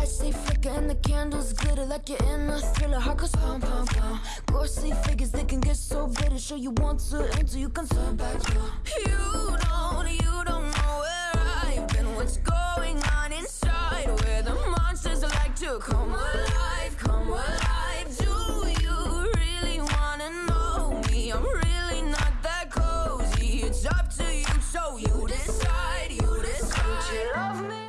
Lights they flicker and the candles glitter like you're in a thriller. Heart goes pump, pump, pump. Ghostly figures they can get so bitter. show you want to enter, you can turn back. Door. You don't, you don't know where I've been. What's going on inside? Where the monsters like to come alive, come alive. Do you really wanna know me? I'm really not that cozy. It's up to you, so you decide, you decide. Don't you love me?